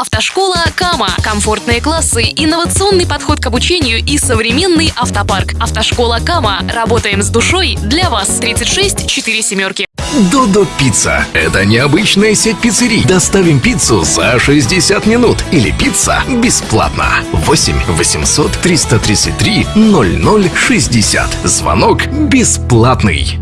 Автошкола Кама. Комфортные классы, инновационный подход к обучению и современный автопарк. Автошкола Кама. Работаем с душой для вас. 36 4 семерки. Додо Пицца. Это необычная сеть пиццерий. Доставим пиццу за 60 минут. Или пицца бесплатно. 8 800 333 0060. Звонок бесплатный.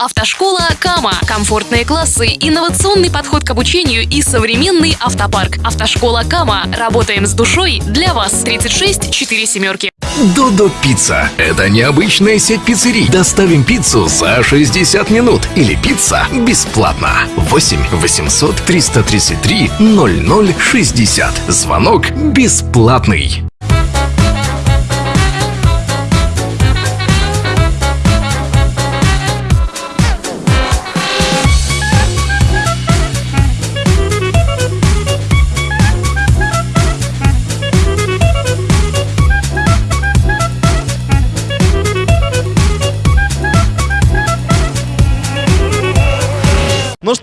Автошкола Кама. Комфортные классы, инновационный подход к обучению и современный автопарк. Автошкола Кама. Работаем с душой для вас. 36 4 семерки. Додо Пицца. Это необычная сеть пиццерий. Доставим пиццу за 60 минут. Или пицца бесплатно. 8 800 333 0060. Звонок бесплатный.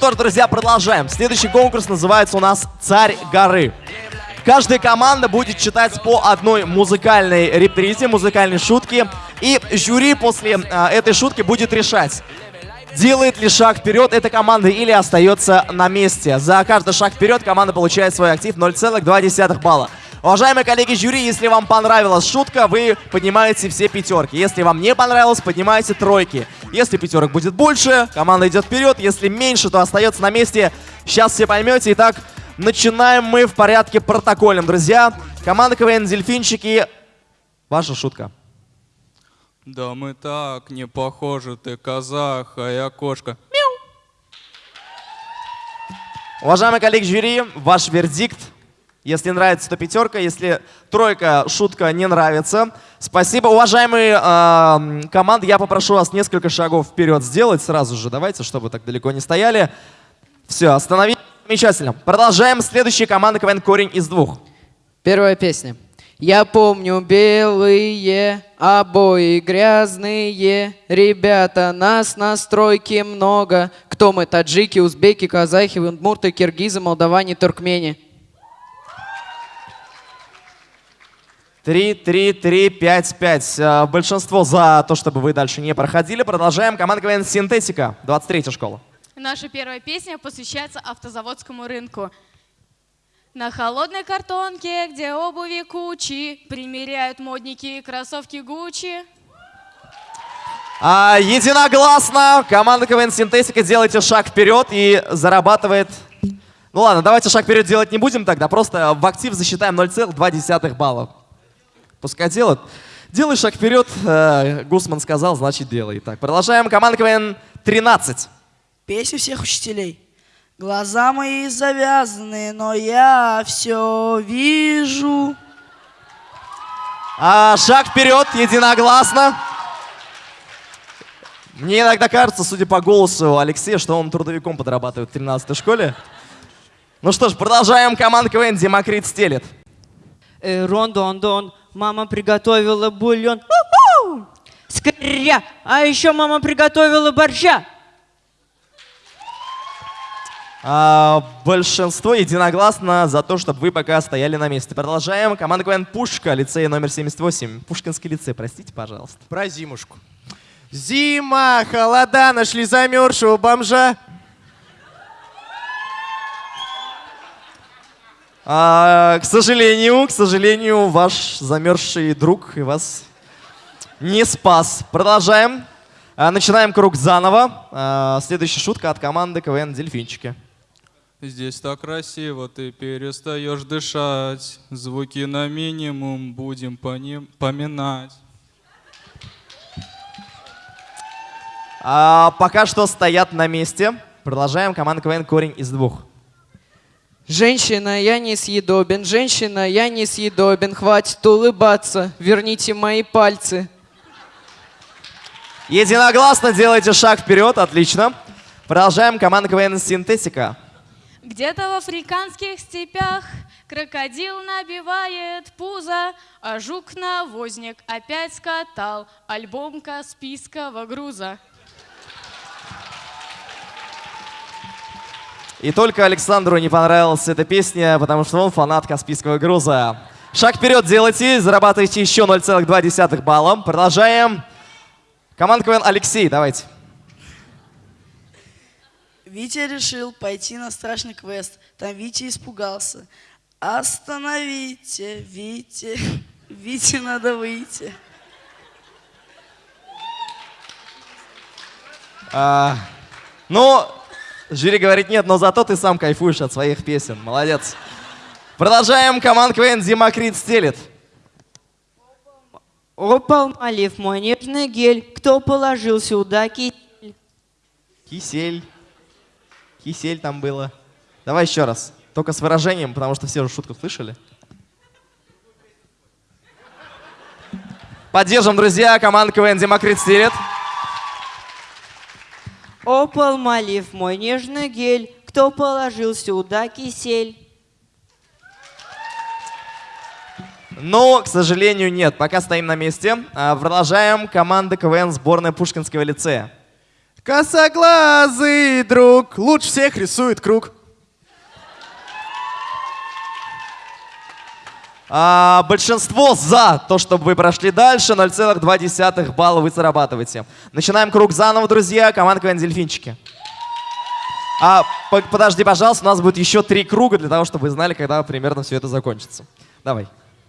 Что ж, друзья, продолжаем. Следующий конкурс называется у нас «Царь горы». Каждая команда будет читать по одной музыкальной репризе, музыкальной шутке. И жюри после э, этой шутки будет решать, делает ли шаг вперед эта команда или остается на месте. За каждый шаг вперед команда получает свой актив 0,2 балла. Уважаемые коллеги жюри, если вам понравилась шутка, вы поднимаете все пятерки. Если вам не понравилось, поднимаете тройки. Если пятерок будет больше, команда идет вперед. Если меньше, то остается на месте. Сейчас все поймете. Итак, начинаем мы в порядке протокольном, друзья. Команда КВН «Дельфинчики». Ваша шутка. Да мы так не похожи, ты казах, а я кошка. Уважаемые коллеги жюри, ваш вердикт. Если нравится, то пятерка. Если тройка, шутка не нравится. Спасибо. Уважаемые э, команды, я попрошу вас несколько шагов вперед сделать сразу же. Давайте, чтобы так далеко не стояли. Все, остановились. Замечательно. Продолжаем. Следующая команда КВН «Корень из двух». Первая песня. Я помню белые обои грязные, ребята, нас на стройке много. Кто мы? Таджики, узбеки, казахи, удмурты, киргизы, молдаване, туркмени. Три, три, три, пять, пять. Э, Большинство за то, чтобы вы дальше не проходили. Продолжаем. Команда КВН «Синтетика», 23 школа. Наша первая песня посвящается автозаводскому рынку. На холодной картонке, где обуви кучи, примеряют модники кроссовки Гуччи. А, единогласно. Команда КВН «Синтетика» делайте шаг вперед и зарабатывает... Ну ладно, давайте шаг вперед делать не будем тогда. Просто в актив засчитаем 0,2 балла. Пускай делают. Делай шаг вперед. э, Гусман сказал, значит делай. Так, продолжаем. Команда КВН 13. Песня всех учителей. Глаза мои завязаны, но я все вижу. А, шаг вперед, единогласно. Мне иногда кажется, судя по голосу Алексея, что он трудовиком подрабатывает в 13 школе. Ну что ж, продолжаем. Команда КВН Демокрит стелет. Э, Рон-дон-дон, мама приготовила бульон. У-ху! Скря! А еще мама приготовила борща. А, большинство единогласно за то, чтобы вы пока стояли на месте. Продолжаем. Команда КВН Пушка, лицей номер 78. Пушкинский лицей, простите, пожалуйста. Про зимушку. Зима, холода, нашли замерзшего бомжа. А, к сожалению, к сожалению, ваш замерзший друг и вас не спас. Продолжаем. А, начинаем круг заново. А, следующая шутка от команды КВН Дельфинчики. Здесь так красиво, ты перестаешь дышать. Звуки на минимум будем по ним поминать. А, пока что стоят на месте. Продолжаем. Команда КВН Корень из двух. Женщина, я несъедобен, женщина, я несъедобен, хватит улыбаться, верните мои пальцы. Единогласно делайте шаг вперед, отлично. Продолжаем. Команда КВН «Синтетика». Где-то в африканских степях крокодил набивает пузо, а жук-навозник опять скатал альбом Каспийского груза. И только Александру не понравилась эта песня, потому что он фанат Каспийского груза. Шаг вперед делайте, зарабатывайте еще 0,2 балла. Продолжаем. Команда КВН Алексей, давайте. Витя решил пойти на страшный квест. Там Витя испугался. Остановите, Витя. Вите надо выйти. А, ну, жюри говорит нет, но зато ты сам кайфуешь от своих песен. Молодец. Продолжаем. Команда КВН Демокрит стелит. Опал молив мой нежный гель, кто положил сюда кисель? Кисель. Кисель там было. Давай еще раз. Только с выражением, потому что все уже шутку слышали. Поддержим, друзья. Команда КВН Демокрит стелит. Опал молив мой нежный гель, кто положил сюда кисель? Но, к сожалению, нет. Пока стоим на месте. А, Продолжаем. Команда КВН сборная Пушкинского лицея. Косоглазый друг лучше всех рисует круг. А, большинство за то, чтобы вы прошли дальше. 0,2 балла вы зарабатываете. Начинаем круг заново, друзья. Команда КВН Дельфинчики. А, по- подожди, пожалуйста, у нас будет еще три круга для того, чтобы вы знали, когда примерно все это закончится. Давай.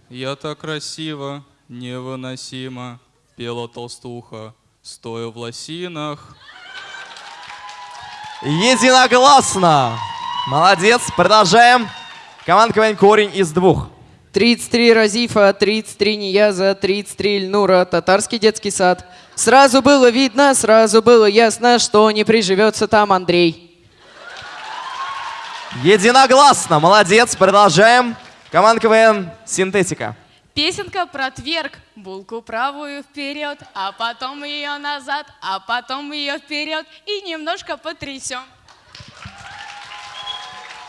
Я так красиво, невыносимо, пела толстуха, стоя в лосинах. Единогласно. Молодец. Продолжаем. Команда КВН Корень из двух. 33 Разифа, 33 Нияза, 33 Ильнура, татарский детский сад. Сразу было видно, сразу было ясно, что не приживется там Андрей. Единогласно. Молодец. Продолжаем. Команда КВН Синтетика. Песенка про тверк. Булку правую вперед, а потом ее назад, а потом ее вперед и немножко потрясем.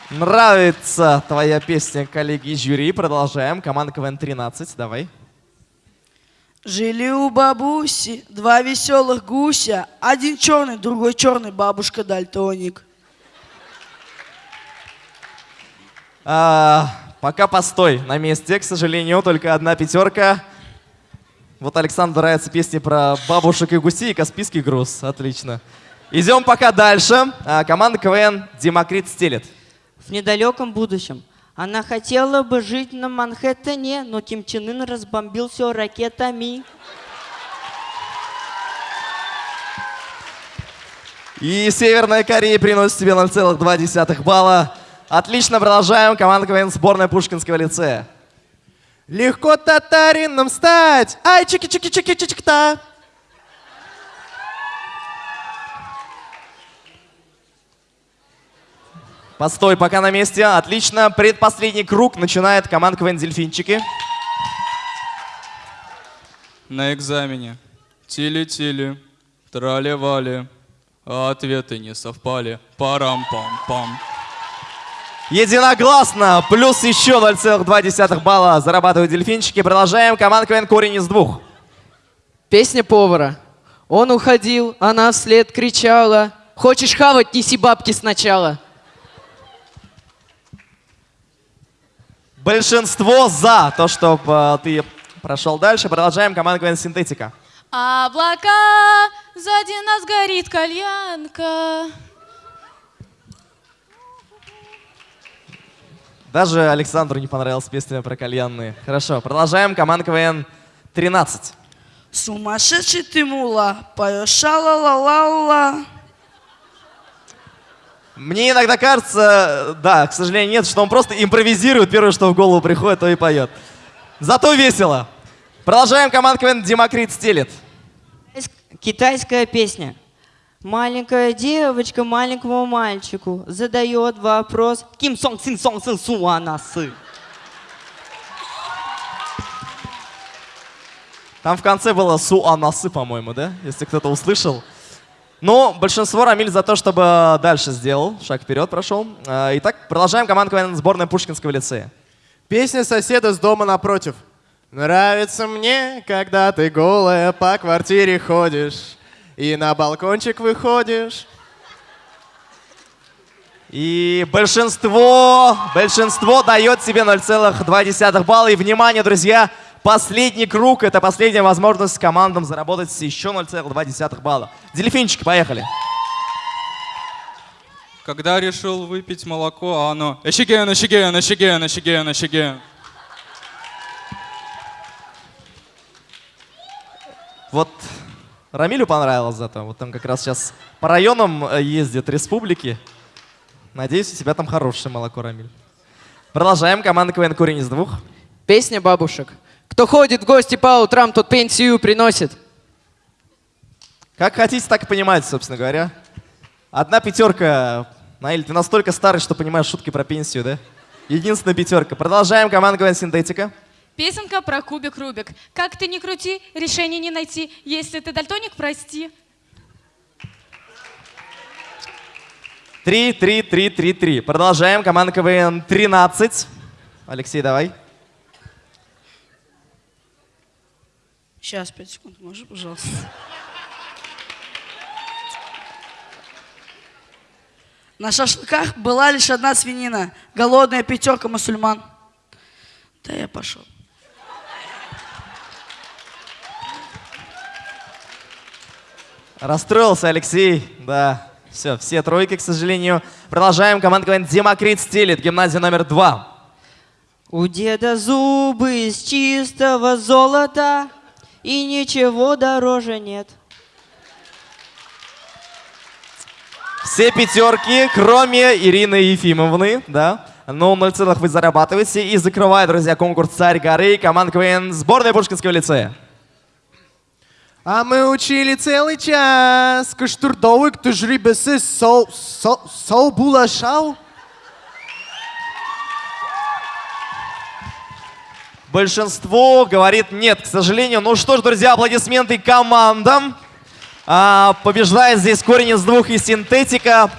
Нравится твоя песня, коллеги жюри. Продолжаем. Команда КВН 13. Давай. Жили у бабуси два веселых гуся. Один черный, другой черный, бабушка дальтоник. А, пока постой на месте, к сожалению, только одна пятерка. Вот Александру нравятся песни про бабушек и гусей и Каспийский груз. Отлично. Идем пока дальше. А, команда КВН Демокрит стелет. В недалеком будущем. Она хотела бы жить на Манхэттене, но Ким Чен Ын разбомбил все ракетами. И Северная Корея приносит тебе 0,2 балла. Отлично, продолжаем. Команда КВН сборная Пушкинского лицея. Легко татарином стать. Ай, чики-чики-чики-чики-та. Постой, пока на месте. Отлично. Предпоследний круг начинает команда КВН Дельфинчики. На экзамене. Тили-тили, трали-вали, а ответы не совпали. Парам-пам-пам. Единогласно. Плюс еще 0,2 балла зарабатывают дельфинчики. Продолжаем. Команда КВН корень из двух. Песня повара. Он уходил, она вслед кричала. Хочешь хавать, неси бабки сначала. Большинство за то, чтобы ты прошел дальше. Продолжаем. Команда КВН синтетика. Облака, сзади нас горит кальянка. Даже Александру не понравилась песня про кальянные. Хорошо, продолжаем. Команда КВН 13. Сумасшедший ты мула, поешь ша-ла-ла-ла-ла. Мне иногда кажется, да, к сожалению, нет, что он просто импровизирует, первое, что в голову приходит, то и поет. Зато весело. Продолжаем. Команда КВН Демокрит стелит. Китайская песня. Маленькая девочка маленькому мальчику задает вопрос. Ким сон син сон сын су анасы. Там в конце было су-анасы, по-моему, да? Если кто-то услышал. Но большинство Рамиль за то, чтобы дальше сделал. Шаг вперед прошел. Э, Итак, продолжаем команду КВН сборной Пушкинского лицея. Песня соседа с дома напротив. Нравится мне, когда ты голая по квартире ходишь и на балкончик выходишь. И большинство, большинство дает себе 0,2 балла. И внимание, друзья, последний круг, это последняя возможность командам заработать еще 0,2 балла. Дельфинчики, поехали. Когда решил выпить молоко, а оно «Эшиген, эшиген, эшиген, эшиген, эшиген». Вот Рамилю понравилось зато. Вот там как раз сейчас по районам э, ездят республики. Надеюсь, у тебя там хорошее молоко, Рамиль. Продолжаем. Команда КВН «Корень из двух». Песня бабушек. Кто ходит в гости по утрам, тот пенсию приносит. Как хотите, так и понимаете, собственно говоря. Одна пятерка. Наиль, ты настолько старый, что понимаешь шутки про пенсию, да? Единственная пятерка. Продолжаем. Команда КВН «Синтетика». Песенка про кубик Рубик. Как ты не крути, решения не найти. Если ты дальтоник, прости. Три, три, три, три, три. Продолжаем. Команда КВН 13. Алексей, давай. Сейчас, пять секунд, можешь, пожалуйста? На шашлыках была лишь одна свинина. Голодная пятерка мусульман. Да я пошел. Расстроился Алексей. Да. Все, все тройки, к сожалению. Продолжаем. Команда КВН Демокрит стелит. Гимназия номер два. У деда зубы из чистого золота, и ничего дороже нет. Все пятерки, кроме Ирины Ефимовны, да. Но 0 целых вы зарабатываете. И закрывает, друзья, конкурс «Царь горы» команда КВН сборной Пушкинского лицея. А мы учили целый час. Кыштурдовый тужрибесі сол, сол, сол булашау. Большинство говорит нет, к сожалению. Ну что ж, друзья, аплодисменты командам. А, побеждает здесь корень из двух и синтетика.